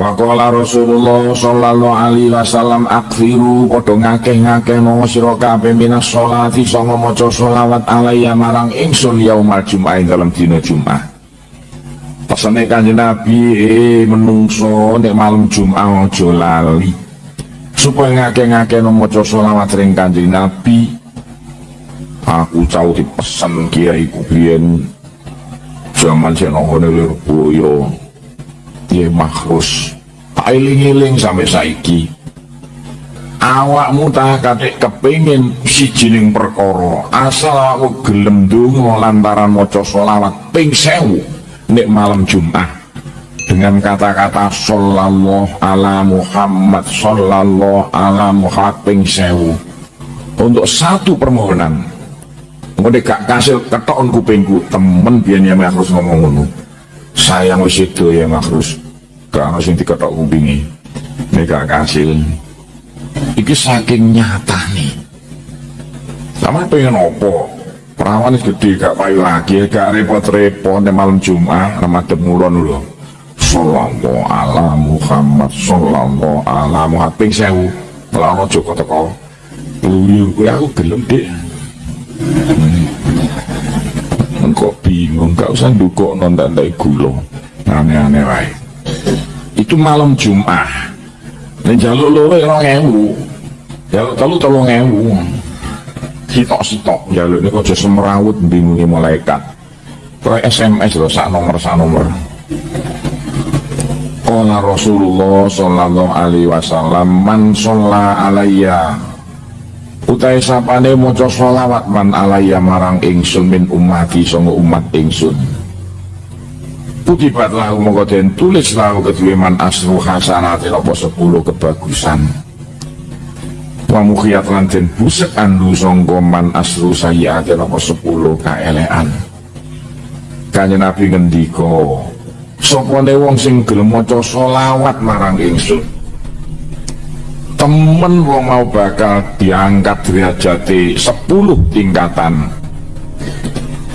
Waqala Rasulullah sallallahu alaihi wasallam akhiru padha ngakeh-ngakeh mau sira kabeh minas sholati sanga maca sholawat alaiya marang ingsun yaumal jumat dalam dina Jumat. Pesane Kanjeng Nabi eh menungso nek malam Jumat aja lali. Supaya ngakeh-ngakeh maca sholawat ring Kanjeng Nabi. Aku cau dipesen kiai ku biyen zaman senongone Lirboyo ya makhrus tak iling-iling sampai saiki. Awakmu tak katik kepingin si jining perkara. Asal aku gelem dungo lantaran moco solawat ping sewu nek malam Jumat. Dengan kata-kata sallallahu ala Muhammad sallallahu ala Muhammad ping sewu. Untuk satu permohonan Ngode gak kasil ketokon kupingku temen biyen ya harus ngomong ngono. Sayang wis itu ya makhrus ono sing diketok kupingi nek gak kasil. Iki saking nyata nih sama pengen opo perawan gede gak payu lagi gak repot-repot malam Jumat Ramadan mulon lho. Sallallahu ala Muhammad Sallallahu ala Muhammad. Ping sewu Melano Joko teko. Luyur gue aku gelem deh hmm. kok bingung gak usah dari gulo aneh-aneh wae itu malam Jumat. Dan jaluk loro orang ewu. Jaluk telu tolong ewu. Sitok-sitok jaluk ini kok semerawut bingungi malaikat. Ke SMS loh sak nomor sak nomor. Kala Rasulullah sallallahu alaihi wasallam man sholla alayya. Utai sapane maca sholawat man alayya marang ingsun min umati sanga umat ingsun Kutibat lahu mongko den tulis lahu kedue man asru hasanati apa sepuluh kebagusan. Wa mukhiyat lan den busek andu sangka man asru sayyiati apa sepuluh kaelean Kanjeng Nabi ngendika sopone wong sing gelem maca selawat marang ingsun? Temen wong mau bakal diangkat derajate 10 tingkatan.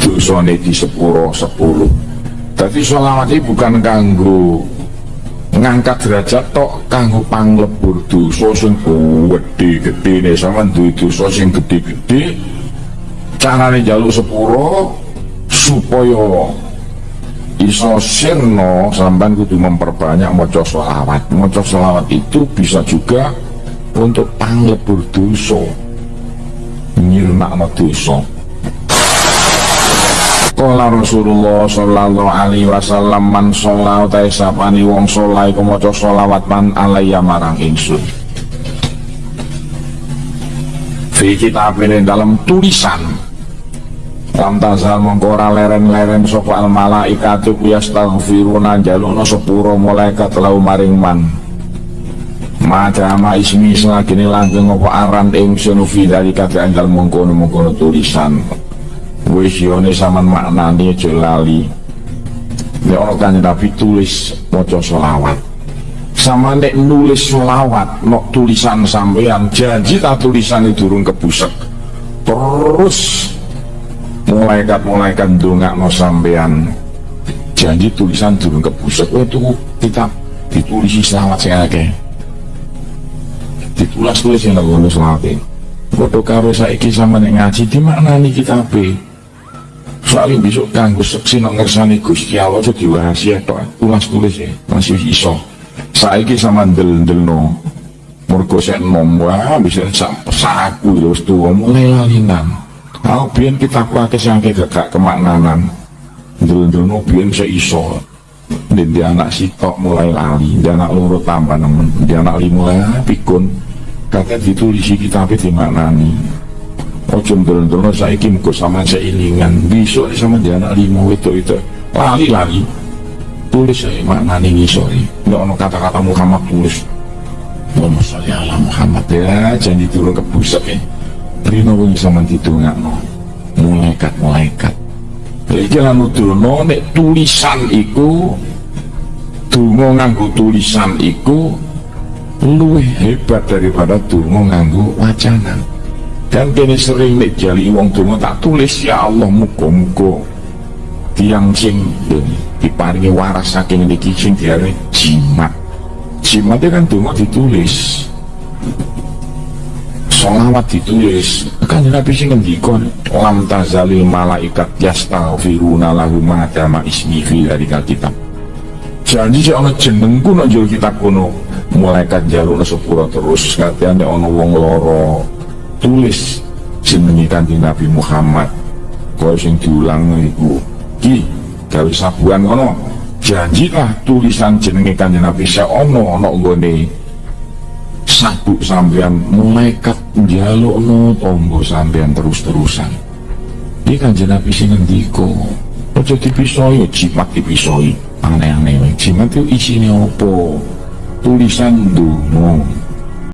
Dosane di sepuro 10 jadi sholawat ini bukan kanggo ngangkat derajat tok kanggo panglebur dosa sing gede-gede ne sama duwe dosa sing gede-gede carane jaluk sepuro supaya iso sirno sampean kudu memperbanyak maca sholawat maca sholawat itu bisa juga untuk panglebur dosa nyirnakno dosa Kala Rasulullah sallallahu alaihi wasallam man sholat utai sapani wong sholat iku maca sholawat man alaiya marang ingsun. Fi kitab ini dalam tulisan Lam tazal mengkora leren-leren sapa al malaikatu yastaghfiruna jalukna sepuro malaikat lau maring man. Madama ismi selagi langgeng apa aran ingsun fi dari kata anjal mengkono-mengkono tulisan wis yone saman maknane aja lali. Nek ana kanjeng Nabi tulis maca selawat. Sama nek nulis selawat nok tulisan sampean janji tak tulisan durung kebusek. Terus malaikat-malaikat no sampean janji tulisan durung kebusek. Itu kita ditulisi selawat sing akeh. Ditulis tulis yang ngono selawat Foto karo saiki sama nek ngaji di mana nih kita soalnya besok kanggo seksi nak ngersani Gusti Allah itu diwahasia tok. Ulas tulis ya masih iso. Saiki sama del-del no mergo sek nom wah bisa sak saku ya wis tuwa mulai lalinan kalau biyen kita kuake sangke gak kemaknanan. Del-del no biyen bisa iso. Dan dia anak sitok mulai lali dia anak loro tambah nemen dia anak lima pikun. Kakek ditulisi kitab di maknani ojo ndel-ndel saiki muga sama seilingan. Besok sama dia anak lima itu itu lari-lari. Tulis saya maknane ngisori nggak ono kata-kata Muhammad tulis. Allahumma sholli ala Muhammad. Ya janji turun ke pusat ya Rino pun sama ditungakno malaikat-malaikat. Iki lan nuduno nek tulisan iku dungo nganggo tulisan iku luwih hebat daripada dungo nganggo wacana dan kini sering nek jali wong donga tak tulis ya Allah muga-muga tiang sing diparingi waras saking niki sing diare jimat. Jimatnya kan donga ditulis. Solawat ditulis. Kan Nabi sing ngendika lam tazalil malaikat yastaghfiruna lahu ma dama ismi fi dari kitab. Janji sih ana jenengku nang jero kitab kuno malaikat jaluk sepura terus. Katanya ana wong loro tulis jenenge kanjeng Nabi Muhammad. Kaya sing diulang iku ki gawe sabuan ngono. Janjilah tulisan jenenge kanjeng Nabi sa ono ana nggone sabuk sampean. Malaikat njaluk no tombo sampean terus-terusan. Dia kan Nabi sing ngendika aja dipisoi jimat dipisoi. Aneh-aneh jimat itu isinya apa? Tulisan dungo